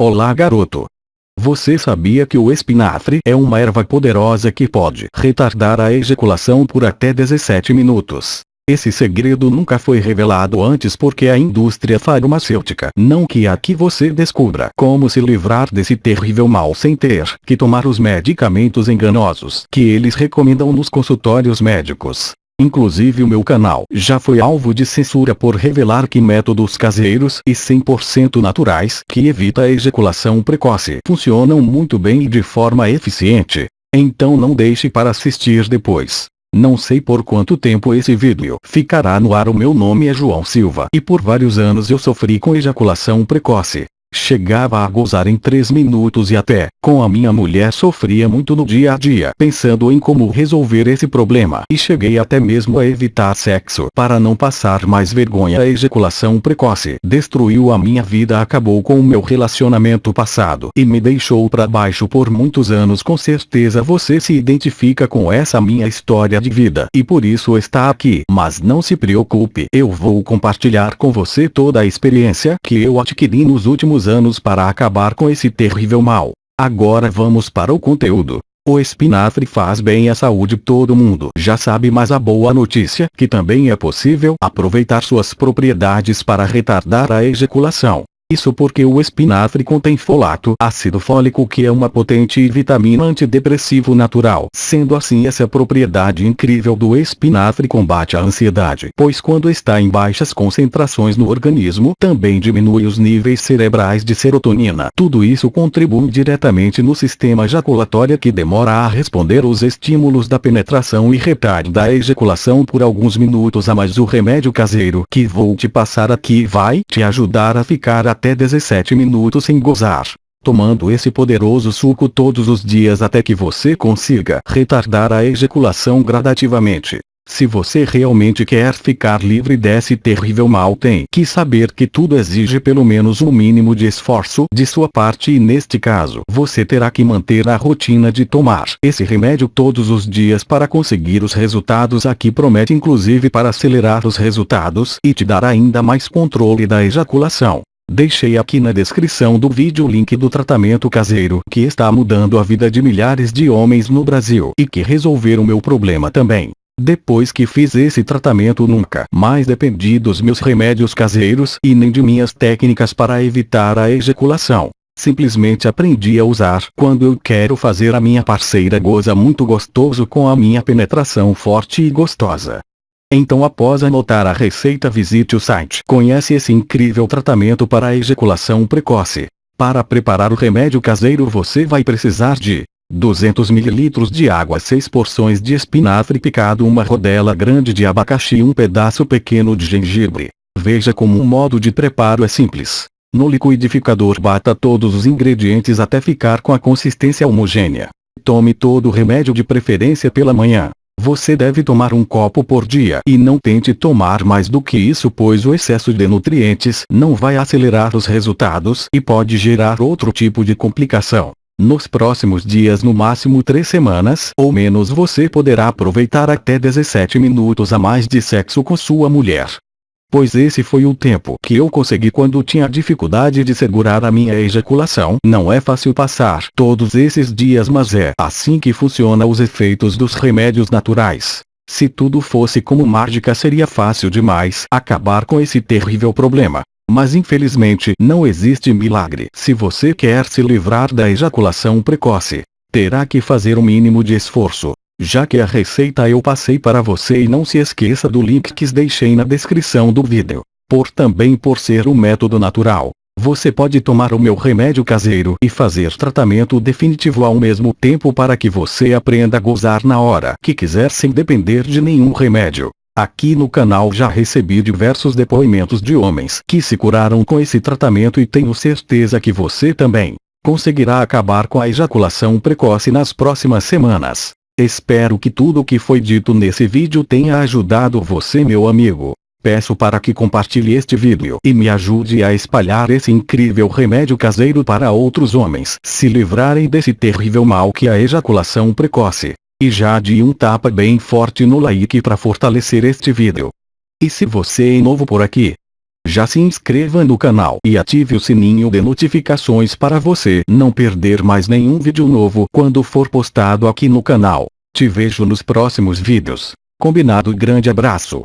Olá garoto. Você sabia que o espinafre é uma erva poderosa que pode retardar a ejaculação por até 17 minutos? Esse segredo nunca foi revelado antes porque a indústria farmacêutica não quer que você descubra como se livrar desse terrível mal sem ter que tomar os medicamentos enganosos que eles recomendam nos consultórios médicos. Inclusive o meu canal já foi alvo de censura por revelar que métodos caseiros e 100% naturais que evita a ejaculação precoce funcionam muito bem e de forma eficiente. Então não deixe para assistir depois. Não sei por quanto tempo esse vídeo ficará no ar o meu nome é João Silva e por vários anos eu sofri com ejaculação precoce. Chegava a gozar em 3 minutos e até, com a minha mulher sofria muito no dia a dia pensando em como resolver esse problema e cheguei até mesmo a evitar sexo para não passar mais vergonha. A ejaculação precoce destruiu a minha vida acabou com o meu relacionamento passado e me deixou para baixo por muitos anos com certeza você se identifica com essa minha história de vida e por isso está aqui. Mas não se preocupe, eu vou compartilhar com você toda a experiência que eu adquiri nos últimos anos para acabar com esse terrível mal. Agora vamos para o conteúdo. O espinafre faz bem à saúde todo mundo já sabe mas a boa notícia que também é possível aproveitar suas propriedades para retardar a ejaculação. Isso porque o espinafre contém folato, ácido fólico que é uma potente vitamina antidepressivo natural. Sendo assim essa propriedade incrível do espinafre combate a ansiedade, pois quando está em baixas concentrações no organismo, também diminui os níveis cerebrais de serotonina. Tudo isso contribui diretamente no sistema ejaculatório que demora a responder os estímulos da penetração e retarda a ejaculação por alguns minutos a mais o remédio caseiro que vou te passar aqui vai te ajudar a ficar a até 17 minutos sem gozar. Tomando esse poderoso suco todos os dias até que você consiga retardar a ejaculação gradativamente. Se você realmente quer ficar livre desse terrível mal tem que saber que tudo exige pelo menos um mínimo de esforço de sua parte e neste caso você terá que manter a rotina de tomar esse remédio todos os dias para conseguir os resultados aqui promete inclusive para acelerar os resultados e te dar ainda mais controle da ejaculação. Deixei aqui na descrição do vídeo o link do tratamento caseiro que está mudando a vida de milhares de homens no Brasil e que resolveram meu problema também. Depois que fiz esse tratamento nunca mais dependi dos meus remédios caseiros e nem de minhas técnicas para evitar a ejaculação. Simplesmente aprendi a usar quando eu quero fazer a minha parceira goza muito gostoso com a minha penetração forte e gostosa. Então após anotar a receita visite o site. Conhece esse incrível tratamento para a ejaculação precoce. Para preparar o remédio caseiro você vai precisar de 200 ml de água 6 porções de espinafre picado uma rodela grande de abacaxi e um pedaço pequeno de gengibre. Veja como o modo de preparo é simples. No liquidificador bata todos os ingredientes até ficar com a consistência homogênea. Tome todo o remédio de preferência pela manhã. Você deve tomar um copo por dia e não tente tomar mais do que isso pois o excesso de nutrientes não vai acelerar os resultados e pode gerar outro tipo de complicação. Nos próximos dias no máximo 3 semanas ou menos você poderá aproveitar até 17 minutos a mais de sexo com sua mulher pois esse foi o tempo que eu consegui quando tinha dificuldade de segurar a minha ejaculação. Não é fácil passar todos esses dias mas é assim que funciona os efeitos dos remédios naturais. Se tudo fosse como mágica seria fácil demais acabar com esse terrível problema. Mas infelizmente não existe milagre. Se você quer se livrar da ejaculação precoce, terá que fazer o mínimo de esforço. Já que a receita eu passei para você e não se esqueça do link que deixei na descrição do vídeo. Por também por ser um método natural, você pode tomar o meu remédio caseiro e fazer tratamento definitivo ao mesmo tempo para que você aprenda a gozar na hora que quiser sem depender de nenhum remédio. Aqui no canal já recebi diversos depoimentos de homens que se curaram com esse tratamento e tenho certeza que você também conseguirá acabar com a ejaculação precoce nas próximas semanas. Espero que tudo o que foi dito nesse vídeo tenha ajudado você meu amigo. Peço para que compartilhe este vídeo e me ajude a espalhar esse incrível remédio caseiro para outros homens se livrarem desse terrível mal que é a ejaculação precoce. E já de um tapa bem forte no like para fortalecer este vídeo. E se você é novo por aqui, Já se inscreva no canal e ative o sininho de notificações para você não perder mais nenhum vídeo novo quando for postado aqui no canal. Te vejo nos próximos vídeos. Combinado grande abraço.